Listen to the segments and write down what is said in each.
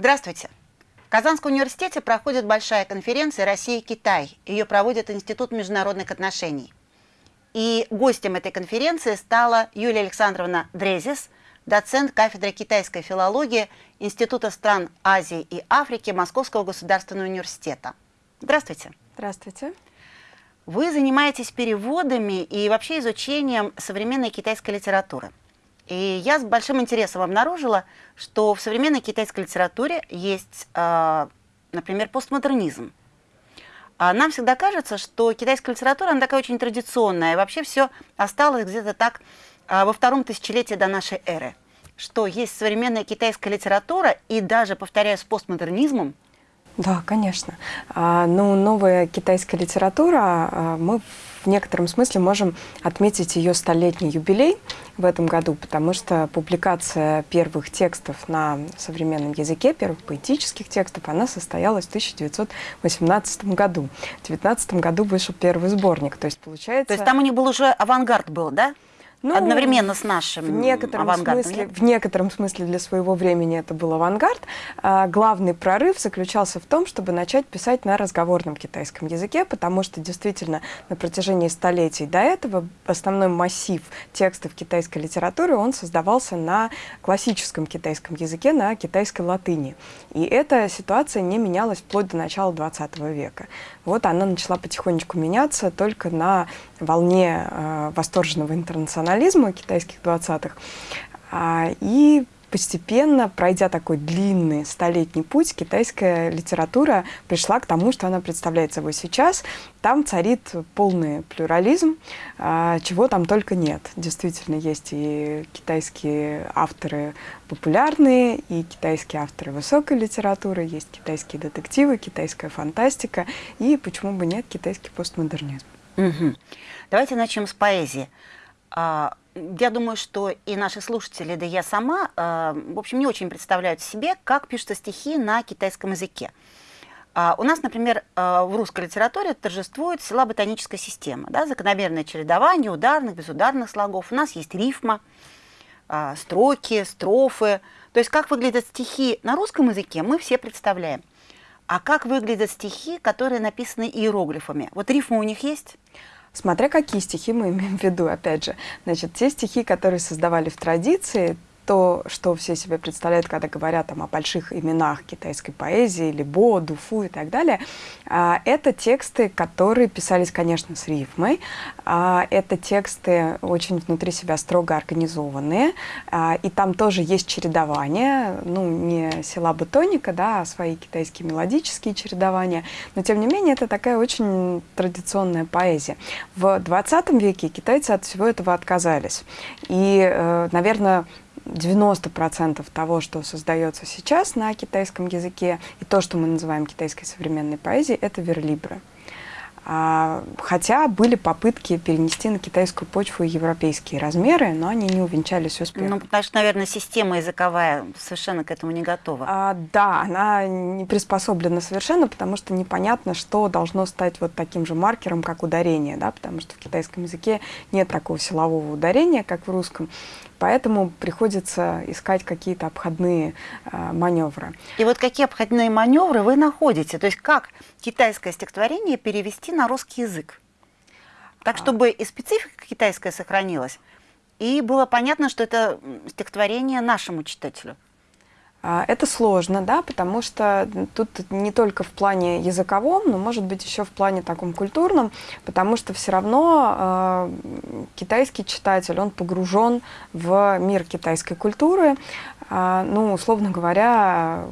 Здравствуйте. В Казанском университете проходит большая конференция «Россия-Китай». Ее проводит Институт международных отношений. И гостем этой конференции стала Юлия Александровна Дрезис, доцент кафедры китайской филологии Института стран Азии и Африки Московского государственного университета. Здравствуйте. Здравствуйте. Вы занимаетесь переводами и вообще изучением современной китайской литературы. И я с большим интересом обнаружила, что в современной китайской литературе есть, э, например, постмодернизм. А нам всегда кажется, что китайская литература, она такая очень традиционная, и вообще все осталось где-то так э, во втором тысячелетии до нашей эры. Что есть современная китайская литература, и даже, повторяю, с постмодернизмом, да, конечно. А, ну, новая китайская литература, а, мы в некотором смысле можем отметить ее столетний юбилей в этом году, потому что публикация первых текстов на современном языке, первых поэтических текстов, она состоялась в 1918 году. В 1919 году вышел первый сборник, то есть получается... То есть там у них был уже авангард был, да? Ну, Одновременно с нашим в некотором смысле, В некотором смысле для своего времени это был авангард. А, главный прорыв заключался в том, чтобы начать писать на разговорном китайском языке, потому что действительно на протяжении столетий до этого основной массив текстов китайской литературы, он создавался на классическом китайском языке, на китайской латыни. И эта ситуация не менялась вплоть до начала 20 века. Вот она начала потихонечку меняться только на волне э, восторженного интернационализма китайских 20-х. А, и постепенно, пройдя такой длинный столетний путь, китайская литература пришла к тому, что она представляет собой сейчас. Там царит полный плюрализм, а, чего там только нет. Действительно, есть и китайские авторы популярные, и китайские авторы высокой литературы, есть китайские детективы, китайская фантастика, и, почему бы нет, китайский постмодернизм. Угу. Давайте начнем с поэзии. А, я думаю, что и наши слушатели, да я сама, а, в общем, не очень представляют себе, как пишутся стихи на китайском языке. А, у нас, например, в русской литературе торжествует сила-ботаническая система, да, закономерное чередование ударных, безударных слогов. У нас есть рифма, строки, строфы. То есть как выглядят стихи на русском языке, мы все представляем. А как выглядят стихи, которые написаны иероглифами? Вот рифма у них есть? Смотря какие стихи мы имеем в виду, опять же. Значит, те стихи, которые создавали в традиции, то, что все себе представляют, когда говорят там, о больших именах китайской поэзии, Либо, Дуфу и так далее, а, это тексты, которые писались, конечно, с рифмой. А, это тексты очень внутри себя строго организованные, а, и там тоже есть чередование, ну, не силаба тоника, да, а свои китайские мелодические чередования, но, тем не менее, это такая очень традиционная поэзия. В 20 веке китайцы от всего этого отказались. И, э, наверное, 90% того, что создается сейчас на китайском языке, и то, что мы называем китайской современной поэзией, это верлибры. А, хотя были попытки перенести на китайскую почву европейские размеры, но они не увенчались успехом. Ну, потому что, наверное, система языковая совершенно к этому не готова. А, да, она не приспособлена совершенно, потому что непонятно, что должно стать вот таким же маркером, как ударение, да, потому что в китайском языке нет такого силового ударения, как в русском. Поэтому приходится искать какие-то обходные э, маневры. И вот какие обходные маневры вы находите? То есть как китайское стихотворение перевести на русский язык? Так, а. чтобы и специфика китайская сохранилась, и было понятно, что это стихотворение нашему читателю. А, это сложно, да, потому что тут не только в плане языковом, но, может быть, еще в плане таком культурном, потому что все равно э, китайский читатель, он погружен в мир китайской культуры. Э, ну, условно говоря,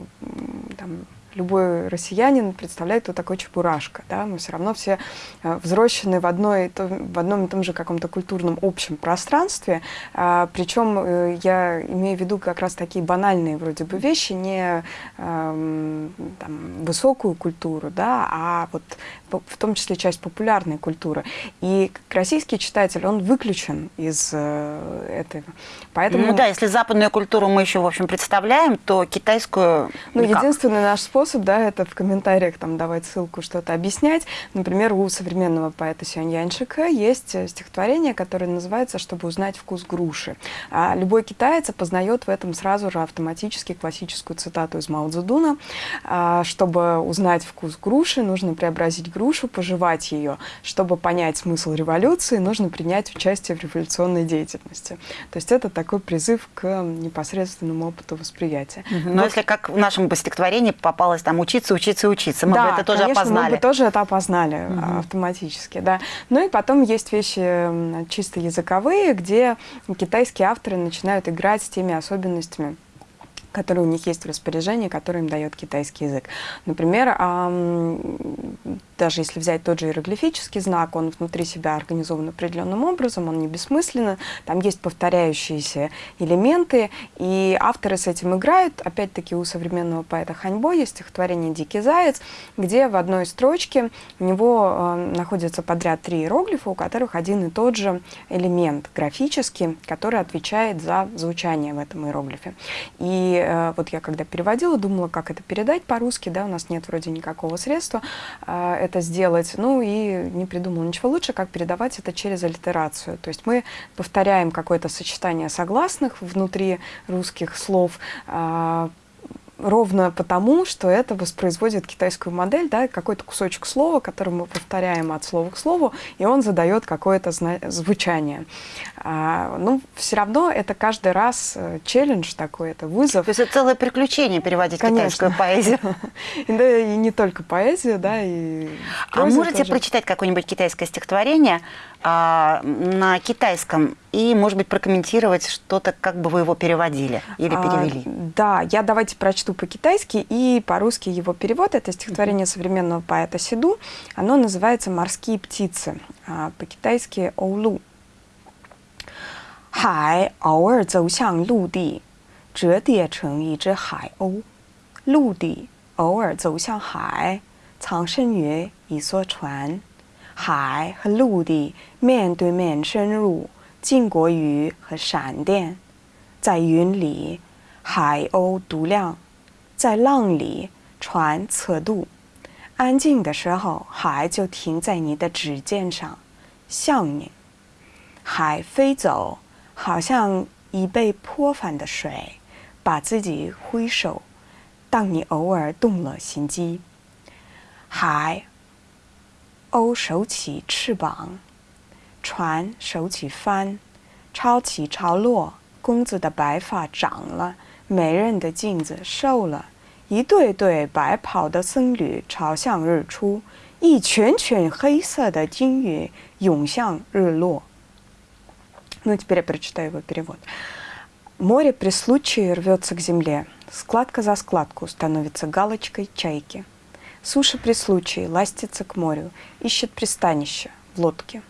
там, любой россиянин представляет, кто такой Чебурашка. Да? Мы все равно все э, взрослены в, одной, в одном и том же каком-то культурном общем пространстве. А, причем э, я имею в виду как раз такие банальные вроде бы вещи, не эм, там, высокую культуру, да, а вот в том числе часть популярной культуры. И российский читатель, он выключен из э, этого. Поэтому... Ну да, если западную культуру мы еще, в общем, представляем, то китайскую... Ну, никак. единственный наш способ способ, да, это в комментариях там давать ссылку, что-то объяснять. Например, у современного поэта Сюань Яншика есть стихотворение, которое называется «Чтобы узнать вкус груши». А любой китаец познает в этом сразу же автоматически классическую цитату из Мао Цзэдуна. А, чтобы узнать вкус груши, нужно преобразить грушу, пожевать ее. Чтобы понять смысл революции, нужно принять участие в революционной деятельности. То есть это такой призыв к непосредственному опыту восприятия. Но вот. если как в нашем стихотворении попалось там учиться, учиться, учиться, мы да, бы это тоже конечно, опознали. мы бы тоже это опознали угу. автоматически, да. Ну и потом есть вещи чисто языковые, где китайские авторы начинают играть с теми особенностями, которые у них есть в распоряжении, которые им дает китайский язык. Например, даже если взять тот же иероглифический знак, он внутри себя организован определенным образом, он не бессмысленно, там есть повторяющиеся элементы, и авторы с этим играют. Опять-таки у современного поэта Ханьбо есть стихотворение «Дикий заяц», где в одной строчке у него э, находится подряд три иероглифа, у которых один и тот же элемент графический, который отвечает за звучание в этом иероглифе. И э, вот я когда переводила, думала, как это передать по-русски, да, у нас нет вроде никакого средства, э, это сделать. Ну и не придумал ничего лучше, как передавать это через аллитерацию. То есть мы повторяем какое-то сочетание согласных внутри русских слов, а, ровно потому, что это воспроизводит китайскую модель, да, какой-то кусочек слова, который мы повторяем от слова к слову, и он задает какое-то звучание. А, ну, все равно это каждый раз э, челлендж такой, это вызов. То есть это целое приключение переводить Конечно. китайскую поэзию. Да, и не только поэзию, да, и А можете прочитать какое-нибудь китайское стихотворение а, на китайском и, может быть, прокомментировать что-то, как бы вы его переводили или а, перевели? А, да, я давайте прочту по-китайски и по-русски его перевод. Это стихотворение mm -hmm. современного поэта Сиду. Оно называется «Морские птицы», а по-китайски «оулу». 海偶尔走向陆地，折叠成一只海鸥；陆地偶尔走向海，藏身于一艘船。 海和陆地面对面深入，近过雨和闪电。在云里，海鸥独亮；在浪里，船侧渡。安静的时候，海就停在你的指尖上，像你。海飞走，好像已被泼翻的水，把自己挥手。当你偶尔动了心机，海。鸥手起翅膀，船手起帆，潮起潮落。公子的白发长了，美人的镜子瘦了。一对对白袍的僧侣朝向日出，一群群黑色的鲸鱼涌向日落。Ну теперь я прочитаю его перевод. Море при случае рвется к земле, складка за складку становится галочкой чайки. Суша при случае ластится к морю, ищет пристанище в лодке.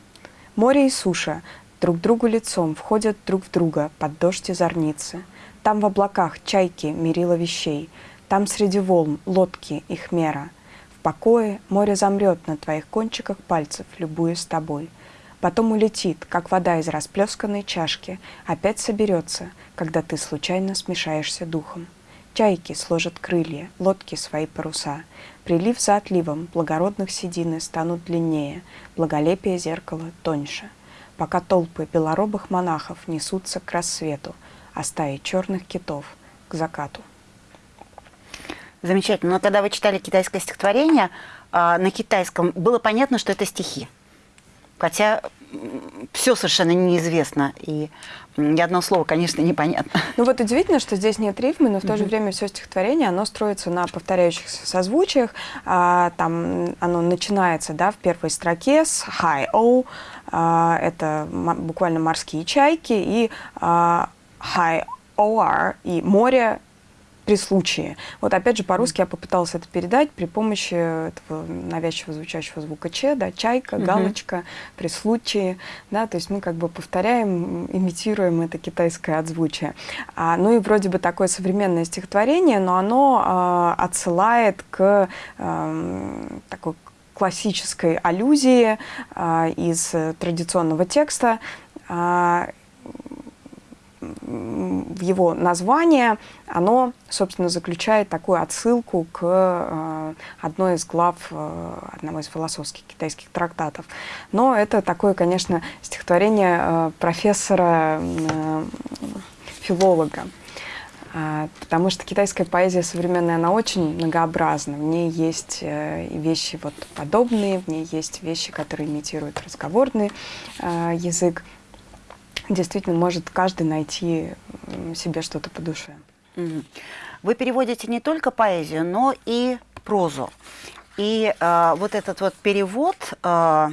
Море и суша друг другу лицом входят друг в друга под дождь и зорницы. Там в облаках чайки мерила вещей, там среди волн лодки их мера. В покое море замрет на твоих кончиках пальцев, любуясь тобой. Потом улетит, как вода из расплесканной чашки, опять соберется, когда ты случайно смешаешься духом. Чайки сложат крылья, лодки свои паруса. Прилив за отливом благородных седины станут длиннее, благолепие зеркала тоньше. Пока толпы белоробых монахов несутся к рассвету, а стаи черных китов к закату. Замечательно. Но когда вы читали китайское стихотворение, а, на китайском было понятно, что это стихи. Хотя все совершенно неизвестно, и ни одно слово, конечно, непонятно. Ну вот удивительно, что здесь нет рифмы, но в то же время все стихотворение, оно строится на повторяющихся созвучиях. А, там оно начинается да, в первой строке с high o, а, это буквально морские чайки, и а, high or, и море при случае. Вот опять же по-русски я попыталась это передать при помощи этого навязчиво звучащего звука Ч, да, чайка, галочка, при случае, да, то есть мы как бы повторяем, имитируем это китайское отзвучие. А, ну и вроде бы такое современное стихотворение, но оно а, отсылает к а, такой классической аллюзии а, из традиционного текста, а, его название, оно, собственно, заключает такую отсылку к э, одной из глав э, одного из философских китайских трактатов. Но это такое, конечно, стихотворение э, профессора, филолога. Потому что китайская поэзия современная, она очень многообразна. В ней есть вещи вот подобные, в ней есть вещи, которые имитируют разговорный язык действительно может каждый найти себе что-то по душе. Вы переводите не только поэзию, но и прозу. И э, вот этот вот перевод э,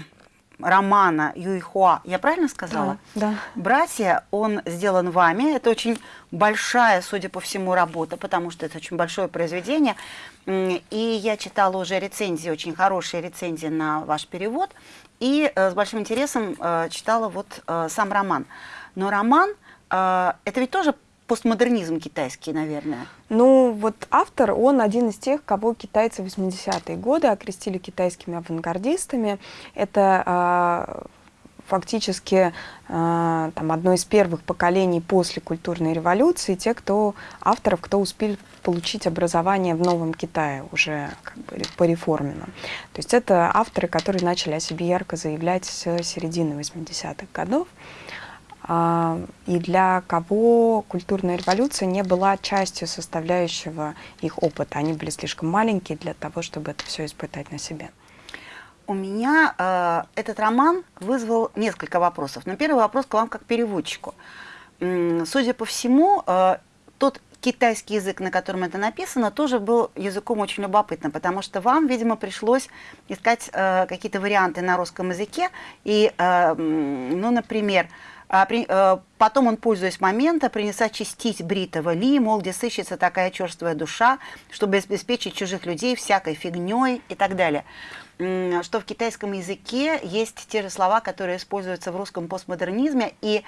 романа Юйхуа, я правильно сказала? Да, да. «Братья», он сделан вами. Это очень большая, судя по всему, работа, потому что это очень большое произведение. И я читала уже рецензии, очень хорошие рецензии на ваш перевод. И э, с большим интересом э, читала вот э, сам роман. Но роман это ведь тоже постмодернизм китайский, наверное. Ну, вот автор, он один из тех, кого китайцы в 80-е годы окрестили китайскими авангардистами. Это фактически там, одно из первых поколений после культурной революции, те, кто авторов, кто успел получить образование в Новом Китае, уже как бы по реформенным. То есть это авторы, которые начали о себе ярко заявлять с середины 80-х годов. А, и для кого культурная революция не была частью составляющего их опыта. Они были слишком маленькие для того, чтобы это все испытать на себе. У меня э, этот роман вызвал несколько вопросов. Но первый вопрос к вам как переводчику. Судя по всему, э, тот китайский язык, на котором это написано, тоже был языком очень любопытным, потому что вам, видимо, пришлось искать э, какие-то варианты на русском языке. И, э, ну, например, а, при, э, потом он, пользуясь моментом, принес очистить бритого Ли, мол, где сыщется такая черствая душа, чтобы обеспечить чужих людей всякой фигней и так далее. Что в китайском языке есть те же слова, которые используются в русском постмодернизме. И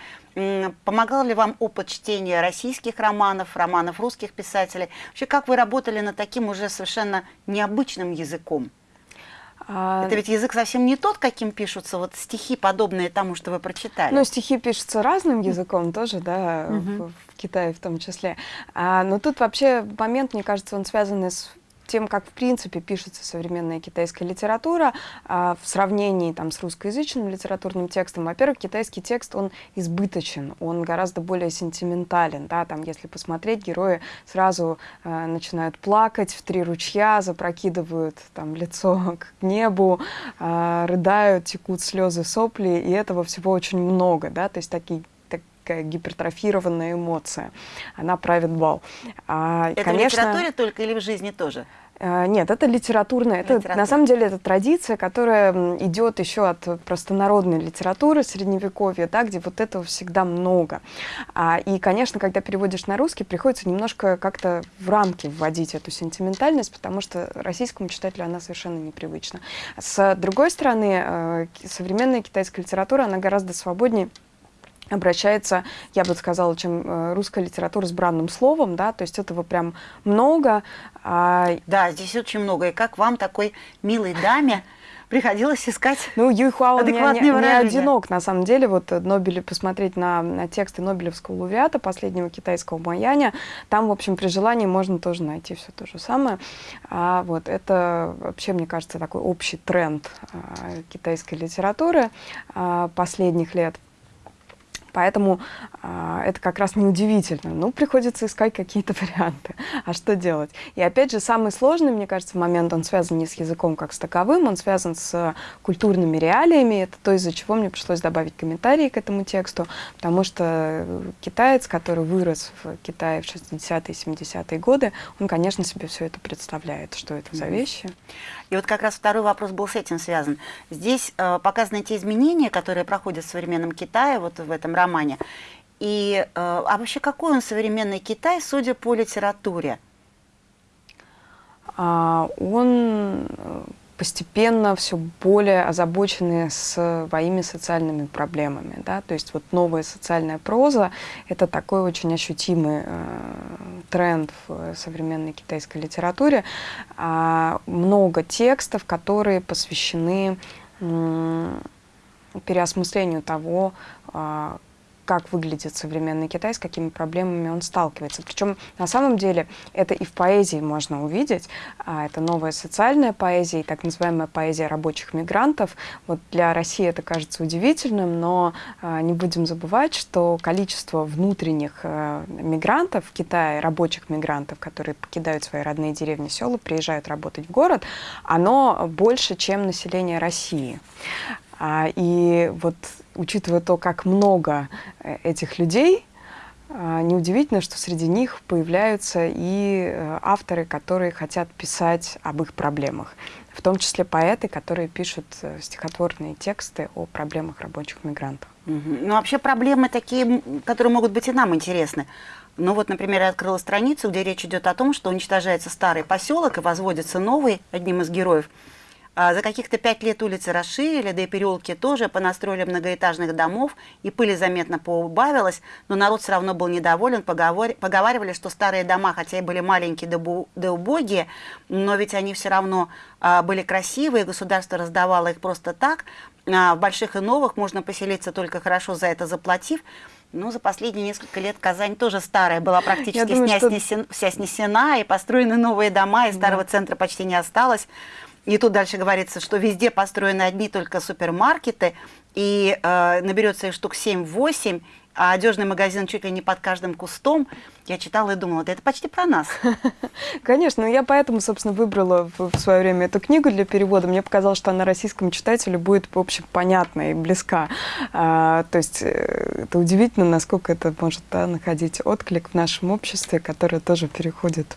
помогал ли вам опыт чтения российских романов, романов русских писателей? Вообще, как вы работали над таким уже совершенно необычным языком? А... Это ведь язык совсем не тот, каким пишутся вот стихи, подобные тому, что вы прочитали. Ну, стихи пишутся разным языком тоже, да, угу. в, в Китае в том числе. А, но тут вообще момент, мне кажется, он связан с тем, как в принципе пишется современная китайская литература а, в сравнении там, с русскоязычным литературным текстом. Во-первых, китайский текст, он избыточен, он гораздо более сентиментален. Да? Там, если посмотреть, герои сразу а, начинают плакать в три ручья, запрокидывают там, лицо к небу, а, рыдают, текут слезы, сопли, и этого всего очень много. Да? То есть такие такая гипертрофированная эмоция. Она правит бал. А, это конечно, в литературе только или в жизни тоже? А, нет, это литературная. Это, на самом деле это традиция, которая идет еще от простонародной литературы средневековья, да, где вот этого всегда много. А, и, конечно, когда переводишь на русский, приходится немножко как-то в рамки вводить эту сентиментальность, потому что российскому читателю она совершенно непривычна. С другой стороны, э, современная китайская литература, она гораздо свободнее обращается, я бы сказала, чем э, русская литература с бранным словом, да, то есть этого прям много. А... Да, здесь очень много. И как вам, такой милой даме, приходилось искать Ну, Юйхуа не, не, не одинок, на самом деле. Вот Нобель, посмотреть на, на тексты Нобелевского лауреата, последнего китайского Маяня, там, в общем, при желании можно тоже найти все то же самое. А вот это вообще, мне кажется, такой общий тренд а, китайской литературы а, последних лет. Поэтому а, это как раз неудивительно. Ну, приходится искать какие-то варианты. А что делать? И опять же, самый сложный, мне кажется, момент, он связан не с языком как с таковым, он связан с культурными реалиями. Это то, из-за чего мне пришлось добавить комментарии к этому тексту, потому что китаец, который вырос в Китае в 60-е, 70-е годы, он, конечно, себе все это представляет, что это за вещи. И вот как раз второй вопрос был с этим связан. Здесь э, показаны те изменения, которые проходят в современном Китае, вот в этом романе. И, э, а вообще какой он современный Китай, судя по литературе? А, он э, постепенно все более озабочены своими социальными проблемами. Да? То есть вот новая социальная проза — это такой очень ощутимый э, тренд в современной китайской литературе. А, много текстов, которые посвящены э, переосмыслению того, э, как выглядит современный Китай, с какими проблемами он сталкивается. Причем на самом деле это и в поэзии можно увидеть. А, это новая социальная поэзия и так называемая поэзия рабочих мигрантов. Вот для России это кажется удивительным, но а, не будем забывать, что количество внутренних а, мигрантов в Китае, рабочих мигрантов, которые покидают свои родные деревни, села, приезжают работать в город, оно больше, чем население России. А, и вот учитывая то, как много э, этих людей, а, неудивительно, что среди них появляются и э, авторы, которые хотят писать об их проблемах. В том числе поэты, которые пишут э, стихотворные тексты о проблемах рабочих мигрантов. Ну, вообще проблемы такие, которые могут быть и нам интересны. Ну вот, например, я открыла страницу, где речь идет о том, что уничтожается старый поселок и возводится новый, одним из героев – за каких-то пять лет улицы расширили, да и переулки тоже, понастроили многоэтажных домов, и пыли заметно поубавилось, но народ все равно был недоволен, поговор... поговаривали, что старые дома, хотя и были маленькие да, бу... да убогие, но ведь они все равно а, были красивые, государство раздавало их просто так, а, в больших и новых можно поселиться только хорошо за это заплатив, ну, за последние несколько лет Казань тоже старая была практически думаю, что... снесена, вся снесена, и построены новые дома, и старого да. центра почти не осталось. И тут дальше говорится, что везде построены одни только супермаркеты, и э, наберется их штук 7-8, а одежный магазин чуть ли не под каждым кустом. Я читала и думала, да это почти про нас. Конечно, я поэтому, собственно, выбрала в, свое время эту книгу для перевода. Мне показалось, что она российскому читателю будет, в общем, понятна и близка. А, то есть э, это удивительно, насколько это может да, находить отклик в нашем обществе, которое тоже переходит,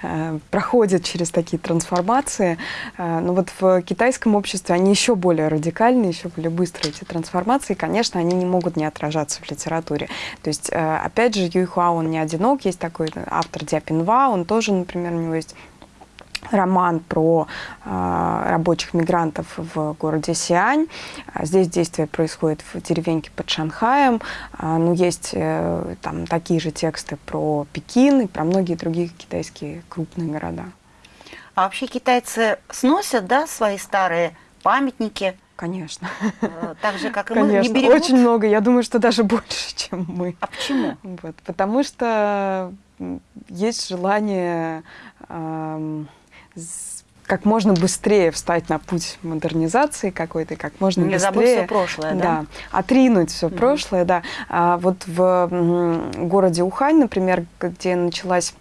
а, проходит через такие трансформации. А, но вот в китайском обществе они еще более радикальны, еще более быстрые эти трансформации. И, конечно, они не могут не отражаться в литературе. То есть, э, опять же, Юйхуа, он не одинок, много. Есть такой автор Диапинва, он тоже, например, у него есть роман про э, рабочих мигрантов в городе Сиань. Здесь действие происходит в деревеньке под Шанхаем. Э, ну, есть э, там такие же тексты про Пекин и про многие другие китайские крупные города. А вообще китайцы сносят, да, свои старые памятники? Конечно. Э, так же, как и Конечно. мы, не берегут? Очень много. Я думаю, что даже больше, чем мы. А почему? Вот, потому что есть желание эм, как можно быстрее встать на путь модернизации какой-то, как можно не быстрее. Не забыть все прошлое, да? Да, отринуть все mm прошлое, да. А вот в городе Ухань, например, где началась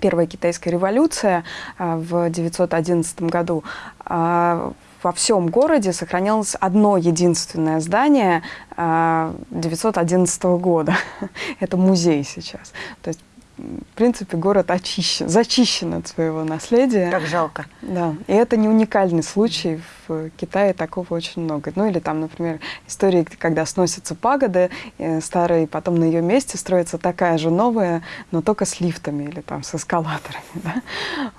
Первая китайская революция а, в 911 году, а, во всем городе сохранялось одно единственное здание 911 а, года. Это музей сейчас. То есть в принципе, город очищен, зачищен от своего наследия. Как жалко. Да. И это не уникальный случай. В Китае такого очень много. Ну или там, например, истории, когда сносятся пагоды э, старые, и потом на ее месте строится такая же новая, но только с лифтами или там с эскалаторами. Да?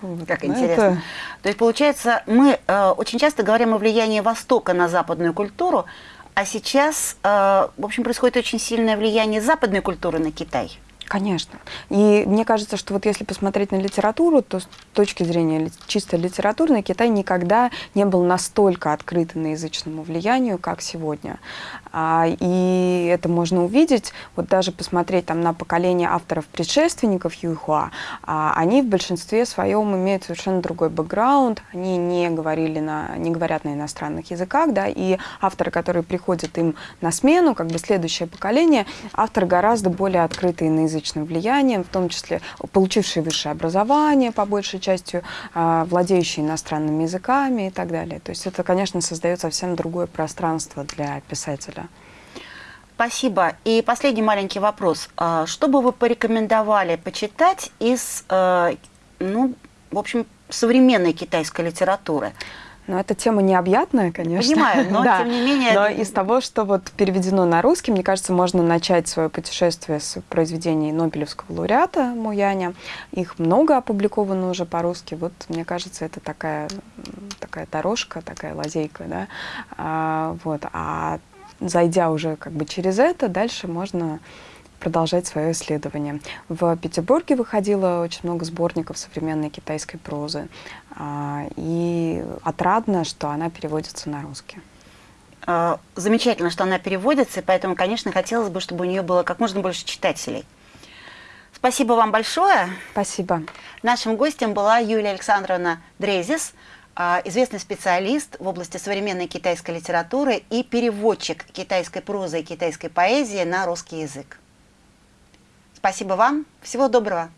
Вот. Как но интересно. Это... То есть, получается, мы э, очень часто говорим о влиянии Востока на западную культуру, а сейчас, э, в общем, происходит очень сильное влияние западной культуры на Китай. Конечно. И мне кажется, что вот если посмотреть на литературу, то с точки зрения чисто литературной Китай никогда не был настолько открыт иноязычному влиянию, как сегодня. А, и это можно увидеть, вот даже посмотреть там на поколение авторов-предшественников Юйхуа, а, они в большинстве своем имеют совершенно другой бэкграунд, они не, говорили на, не говорят на иностранных языках, да, и авторы, которые приходят им на смену, как бы следующее поколение, авторы гораздо более открытые иноязычные русскоязычным влиянием, в том числе получившие высшее образование, по большей части, а, владеющие иностранными языками и так далее. То есть это, конечно, создает совсем другое пространство для писателя. Спасибо. И последний маленький вопрос. А, что бы вы порекомендовали почитать из, э, ну, в общем, современной китайской литературы? Ну, эта тема необъятная, конечно. Понимаю, но да. тем не менее... Но из того, что вот переведено на русский, мне кажется, можно начать свое путешествие с произведений Нобелевского лауреата Муяня. Их много опубликовано уже по-русски. Вот, мне кажется, это такая, такая дорожка, такая лазейка, да. А, вот. А зайдя уже как бы через это, дальше можно продолжать свое исследование. В Петербурге выходило очень много сборников современной китайской прозы, а, и отрадно, что она переводится на русский. Э, замечательно, что она переводится, и поэтому, конечно, хотелось бы, чтобы у нее было как можно больше читателей. Спасибо вам большое. Спасибо. Нашим гостем была Юлия Александровна Дрезис, э, известный специалист в области современной китайской литературы и переводчик китайской прозы и китайской поэзии на русский язык. Спасибо вам. Всего доброго.